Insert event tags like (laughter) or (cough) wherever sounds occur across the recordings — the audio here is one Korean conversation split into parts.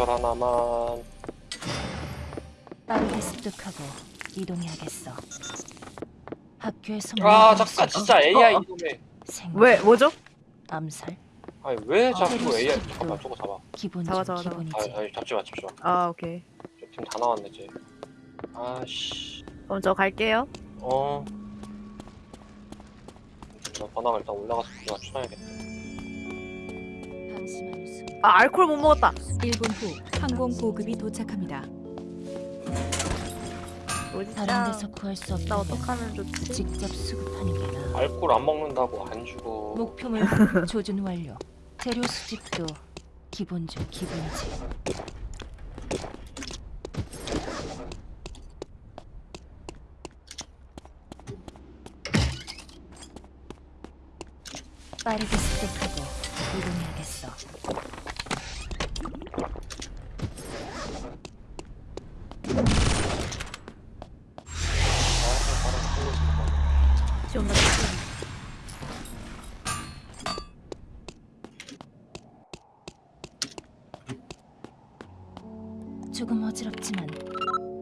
지하철 하나만 빠르게 습득하고 이동해야겠어. 학교에서 아 수- 진짜 AI 어. 이놈의 생각, 왜 뭐죠? 암살, 아니 왜 자꾸 재료 AI. 잠깐만 저거 잡아 기본 잡아, 중 잡아, 잡아. 기본이지. 아니 아니 잡지 마 잡지 아 오케이. 마팀다 나왔네 이제 아씨 그럼 저 갈게요. 어나 번화가 일단 올라가서 그거 방심하는 순간 아 알코올 못 먹었다. 1분 후 항공 보급이 도착합니다. 다른 데서 구할 수나 없다면 어떡하면 좋지? 직접 수급하는 게 나아. 알코올 안 먹는다고 안 주고 목표물 (laughs) 조준 완료. 재료 수집도 기본 중 기본이지. 빠르게 습득하고 이동해야겠어.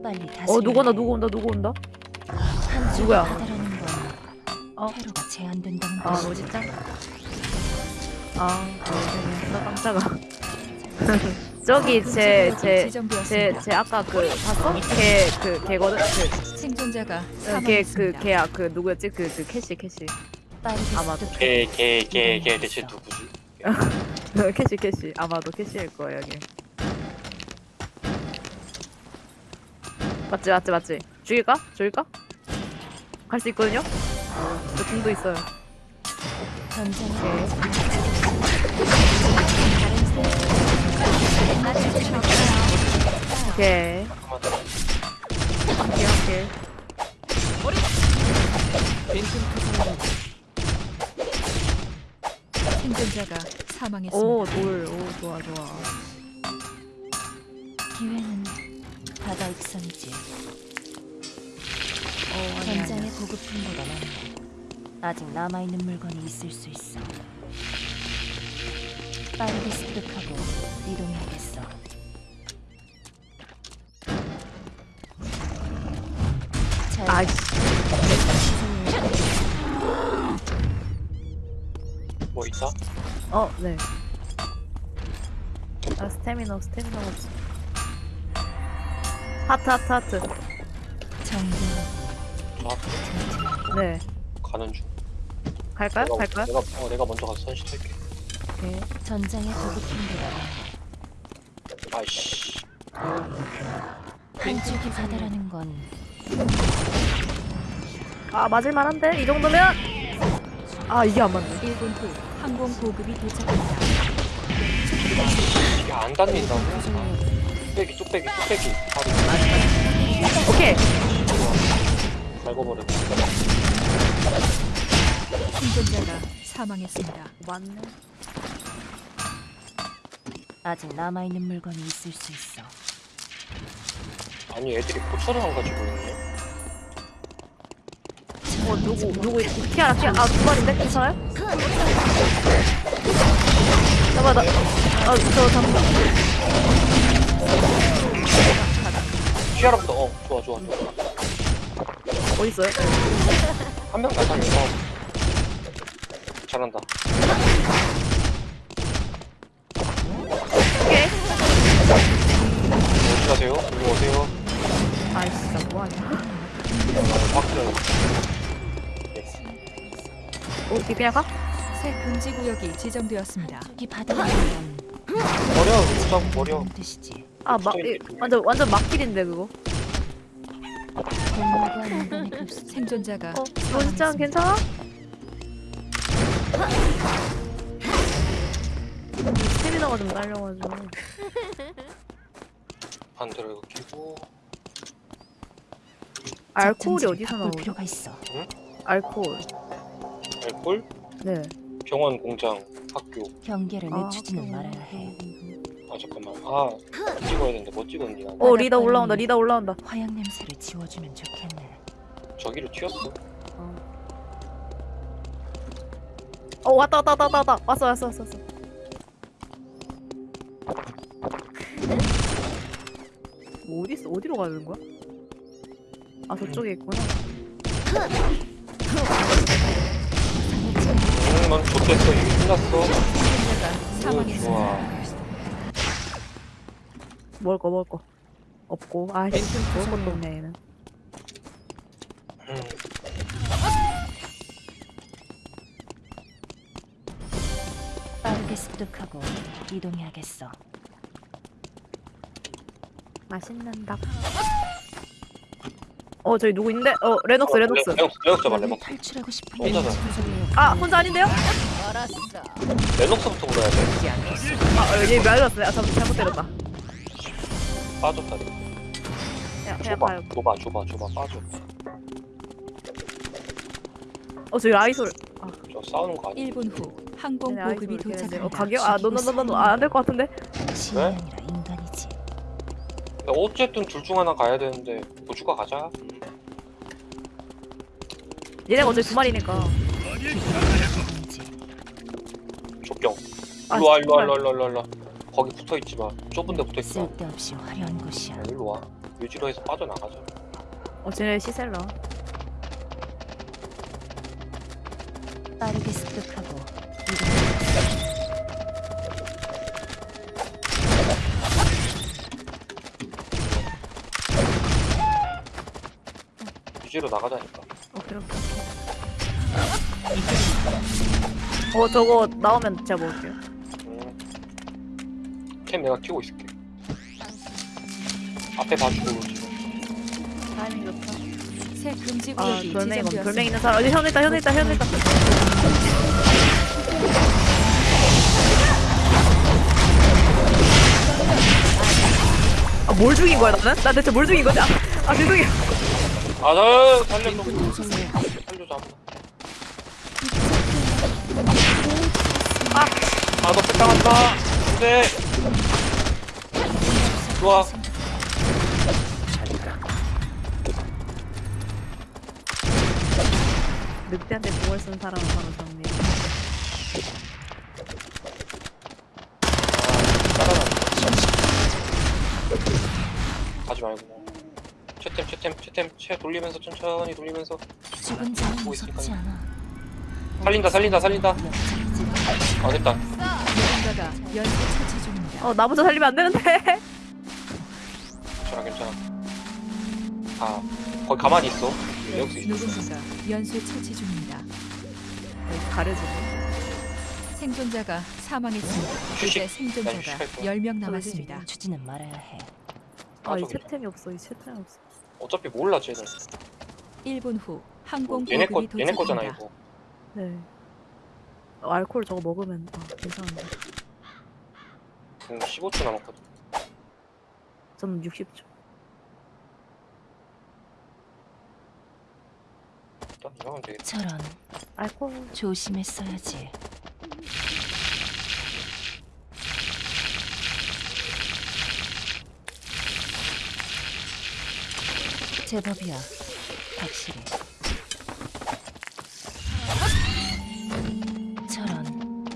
빨리 다시. 어 누구 온다 누구 온다 누구 온다? 한 누구야? 어? 회로가 제한된다는 아. 뭐지 짱? 아 어, 깜짝아. (laughs) 저기 제 제제 지정되었습니다. 제 아까 그 봤어? 걔그 걔거든. 그 생존자가 걔그 사망했습니다. 걔야 그 누구였지? 그 그 캐시 캐시 아마도. 습득하고 걔걔 걔 걔 대체 누구지? (laughs) 캐시 캐시 아마도 캐시일 거예요 여기. 맞지 맞지 맞지. 죽일까? 죽일까? 갈 수 있거든요. 저 궁도 있어요. 오케이. 오케이 오케이. 생존자가 사망했습니다. 오 돌. 오 좋아 좋아. 기회는 바다 익선이지. 아니. 전장의 보급품보다 많네. 아직 남아있는 물건이 있을 수 있어. 빠르게 습득하고 이동해야겠어. 뭐 있다? 어 네. 아 스태미너 스태미너가 없어. 하트 하트 하트. 저 네. 가는 중 갈까요? 내가, 갈까요? 내가 어 내가 먼저 가서 선시 털게 오케이. 전장의 보급품보다 아이씨 한쪽이 바다라는 건아 맞을 만한데 이 정도면. 아 이게 안 맞네. 1분 후 항공 보급이 도착합니다. 이게 안 닿는다고? 뚝배기 뚝배기 뚝배기 바로 오케이. 갈궈버렸다 생존자가 사망했습니다. 맞네. 아직 남아있는 물건이 있을 수 있어. 아니 애들이 포철을 안 가지고 있네 어 누구 누구 있- 키아라 키아라 아두 마리인데 괜찮아요? 잠깐 나. 아저 잠깐. 키아라부터 어 좋아 좋아 좋아 어디 있어요? 한 명 가자 어. 잘한다 오케이. 어디 가세요? 일로 오세요 아이씨 진짜 뭐하냐. 박스 오 그냥 가? 새 금지 구역이 지정되었습니다. 바다라는 건 버려 무장 버려 뜻이지. 아막 완전 완전 막길인데 그거. 생존자가 어 사망했습니다. 괜찮아? 스태미너가 좀 딸려가지고. 반대로 이거 끼고 알코올이 어디서 나오죠? 필요가 있어. 알코올. 알콜 네. 병원 공장 학교 경계를 아, 늦추지는. 말아야 해. 아 잠깐만 아 찍어야 되는데 뭐 찍었니 나 어 리더 올라온다. 리더 올라온다. 화약 냄새를 지워주면 좋겠네. 저기로 튀었어 어 왔다 왔다 왔다 왔다 왔다. 왔어 왔어 왔어 왔어. 뭐 어디 있어? 어디로 가는 거야? 아 저쪽에 있구나. 응, 넌 좋댔어. 이미 끝났어. 오. 좋아. 먹을 거 먹을 거 없고 아 지금 먹을 것도 없네 얘는. 음. 빠르게 습득하고 이동해야겠어. 맛있는 닭. 어 저기 누구 있는데? 어 레녹스 레녹스. 레녹스, 레녹스 레녹스. 탈출하고 싶은 혼자서. 아 혼자 아닌데요? 레녹스부터 물어야 돼. 아 여기 말렸어요. 아 잘못 때렸다. 빠졌다. 그냥 그냥 줘봐, 봐요. 줘봐, 줘봐, 줘봐, 빠져. 어 저기 라이솔. 저 싸우는 거 아니야? 1분 후 항공 네, 보급이. 도착합니다. 어 가격? 아 노노노노노 안될 것 같은데? 야, 어쨌든 둘 중 하나 가야 되는데 고추가 가자. 얘네가 어차피 두 마리니까. 족경. 아, 일로 와, 일로 와, 정말. 일로 와, 일로 와, 일로 와. 거기 붙어 있지 마. 좁은 데 붙어 있지 마. 쓸데없이 화려한 곳이야. 야, 일로 와. 유지로에서 빠져나가자. 어 쟤네 시셀러. 빠르게 습득하고. 유지로 나가자니까. 오케이 오케이. 어 저거 나오면 제가 먹을게요. 음. 캠 내가 키고 있을게. 앞에 봐주고 지금. 타이밍 좋다. 새 금지 아 구역이 돌멩이 검 돌멩이 지정되었습니다. 있는 사람 어디 현우 있다 현우 있다 현우 있다. 아 뭘 죽인 거야 나는? 나 대체 뭘 죽인 거지? 아, 아 죄송해요. 아, 나 살려줘. 살려줘. 아, 아, 너 뺏당한다. 네. 좋아. 늑대한테 공을 쓴 사람은 바로 정리. 가지 말고. 채템, 채템, 채템, 채 돌리면서 천천히 돌리면서 자는 보고. 않아. 살린다, 살린다, 살린다. 아 됐다. 중입니다. 어 나부터 살리면 안 되는데. 괜찮아, 괜찮아. 아, 거기 가만히 있어. 여기 있어. 누군가가 연쇄 처치 중입니다. 가려지네. 생존자가 사망했습니다. 이제. 생존자가 난 휴식할 거야. 10명 남았습니다. 추지는 말아야 해. 아이 맞아. 채템이 없어 이 채템이 없어. 어차피 몰라 쟤는. 1분 후 항공 얘네 거, 얘네 거잖아. 이거. 네. 어, 알코올 저거 먹으면 아 괜찮은데. 지금 15초 남았거든. 저는 60초. 이러면 되겠다. 저런 알코올. 조심했어야지. 제법이야. 확실히. 저런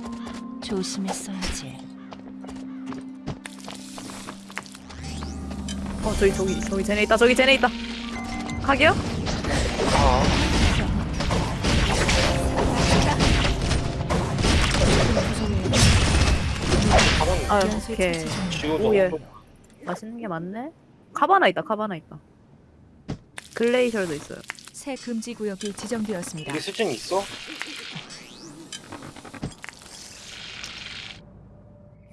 조심했어야지. 어 저기 저기 저기 쟤네 있다 저기 쟤네 있다. 가게요? 아, 아 연쇄 오케이. 오, 예. 맛있는 게 많네. 카바나 있다 카바나 있다. 글레이셜도 있어요. 새 금지 구역이 지정되었습니다. 우리 수준이 있어?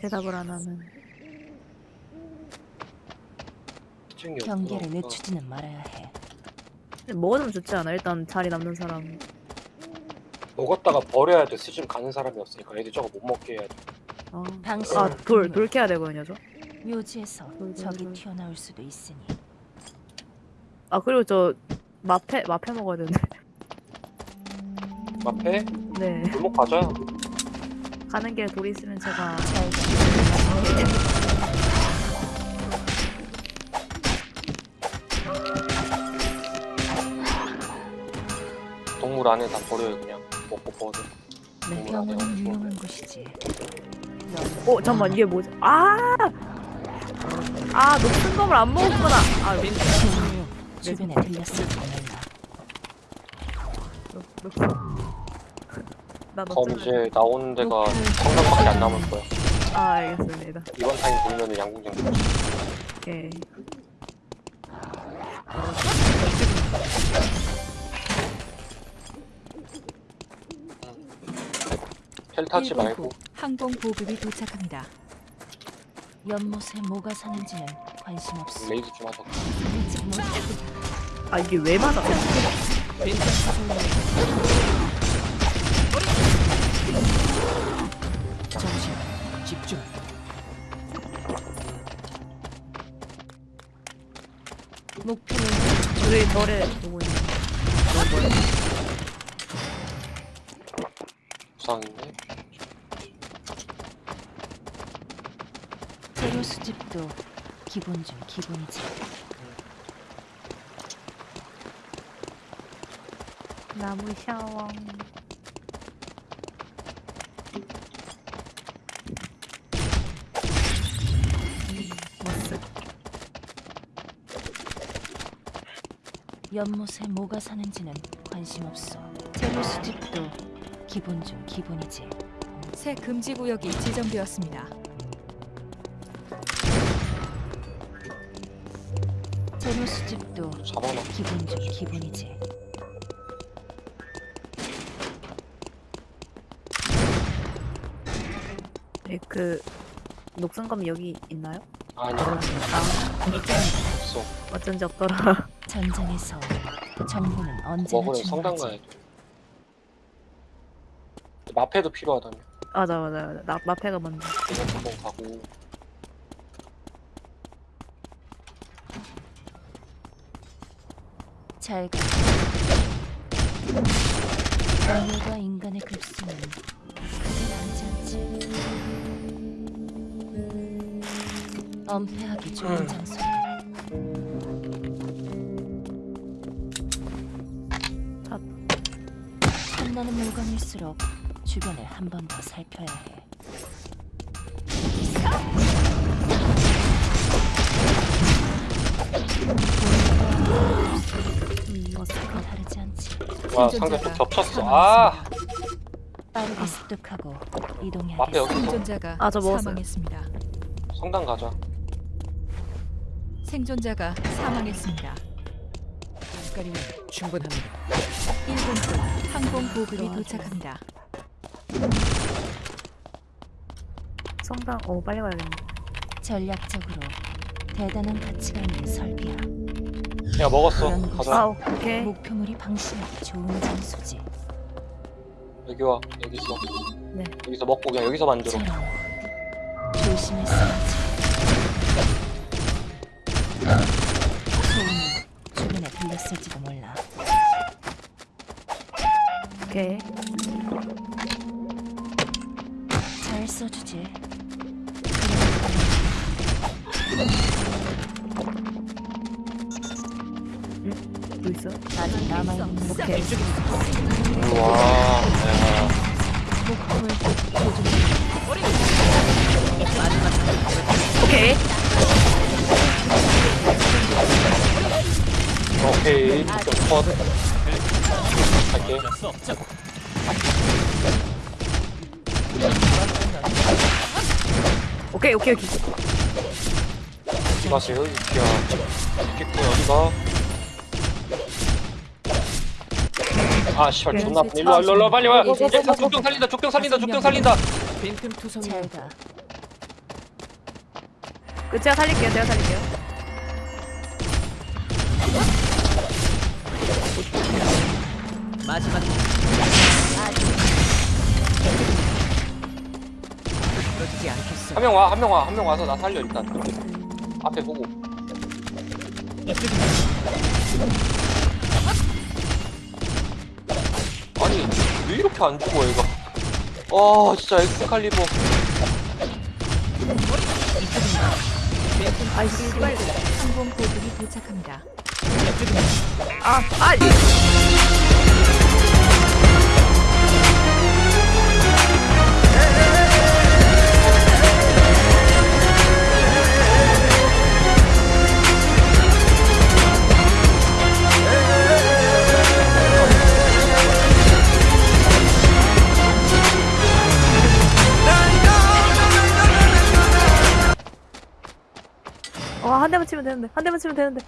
대답을 안 하면. 수준이 경계를. 늦추지는 말아야 해. 먹어주면 좋지 않아? 일단 자리 남는 사람. 먹었다가 버려야 돼. 수준 가는 사람이 없으니까 애들 저거 못 먹게 해야 돼. 아, 당신 아 돌, 돌 캐야 되거든요, 저. 묘지에서 적이 돌. 튀어나올 수도 있으니 아, 그리고 저, 마페, 마페 먹어야 되는데. (laughs) 앞에 네. 골목 가자. 가는 길에 돌 있으면 제가. 잘 가. 동물 안에 다 버려요 그냥. 먹고 버려. 네. 동물 안에 병원은. 유용한 곳이지. 넌 어, 잠깐만, 이게 뭐지? 아! 아 녹슨 검을 안 먹었구나. 아 녹, 주변에 들렸을지 몰라. 녹, 녹슨. 나검 녹슨. 이제 나오는 데가 성당밖에 안 남을 거야. 아 알겠습니다. 이번 타임 보면은 양궁장. 오케이. 펠타치 1분 말고 후 항공 보급이 도착합니다. 연못에 뭐가 사는지는 관심 없어. 레이드 좀 하자. 아직 못아 이게 왜 맞아? 정신 집중. 목표는 왜 너를 보고 있는? 부상인데. 수집도 기본 중 기본이지. 나무 샤워. 연못에 뭐가 사는지는 관심 없어. 재료 수집도 기본 중 기본이지. 새 금지 구역이 지정되었습니다. 재료 수집도 잡아놔. 기본 중 기본이지. 네, 그 녹슨검 여기 있나요? 아니야. 아 없어. 어쩐지 없더라. 전장에서 정보는 언제나 먹으러 성당. 가야 돼. 마패도 필요하다며. 맞아 맞아 맞아. 나 마페가 먼저. 이거 한번 가고. 잘 가. 동물과 인간의 급수는 크게 다르지 않지. 엄폐하기 좋은 음. 장소. 자. 탐나는 물건일수록 주변을 한 번 더 살펴야 해. 와 상대 또 겹쳤어. 아 빠르게 습득하고 앞에 이동해야겠어. 여기 있어. 생존자가 아, 저 먹었어요. 사망했습니다. 성당 가자. 생존자가 사망했습니다. 시간이면 충분합니다. 1분 후 항공 보급이. 도착합니다. 성당. 오 빨리 가야겠네. 전략적으로 대단한 가치가 있는 설비야. 야 먹었어. 그런 아 가자. 오케이. 목표물이 방심하기 좋은 장소지. 여기 와. 여기 있어. 네. 여기서 먹고 그냥 여기서 만들어. 조심했어야지. 소음이 주변에 들렸을지도 몰라. 오케이. 컷. 갈게. 오케이 오케이 오케이. 어디 가세요? 이끼야. 이끼꾼 어디가? 아 씨발 오케이. 존나 아프네. 일로 와 일로 와, 일로 와 빨리 와. 이제 야, 족경 살린다 족경 살린다 족경 살린다. 빈틈 투성이 잘 가. 그 제가 살릴게요. 제가 살릴게요. 마지막 그러지 않겠어. 한 명 와 한 명 와 한 명 와서 나 살려 일단. 앞에 보고. 아니 왜 이렇게 안 죽어 얘가? 아 진짜 엑스칼리버. 아이 씨발. 항공 보급이 도착합니다. 아 아. 한 치면 되는데 한 대만 치면 되는데.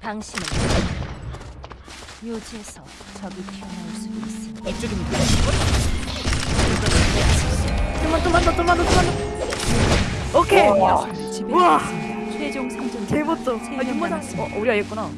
당신은 묘지에서 적이 튀어나올 수도 있으니. 이쪽입니다. 좀만 좀만 더 좀만 더 좀만 더. 오케이. 우와. 최종 생존자 개멋져. 아 세명 윤모장 남았습니다. 어 우리가 얘구나